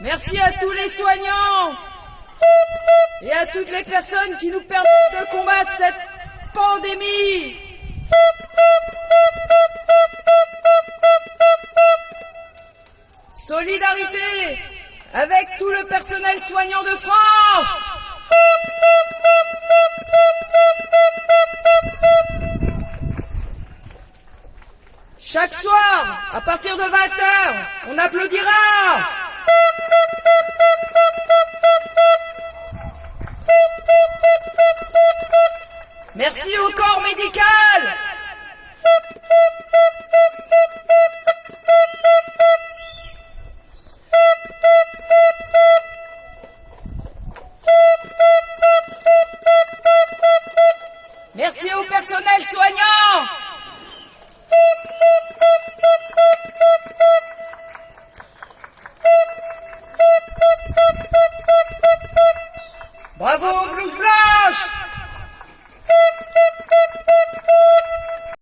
Merci à tous les soignants et à toutes les personnes qui nous permettent de combattre cette pandémie. Solidarité avec tout le personnel soignant de France. Chaque soir, à partir de 20h, on applaudira. Merci au corps médical. Merci au personnel soignant. Bravo, blouse blanche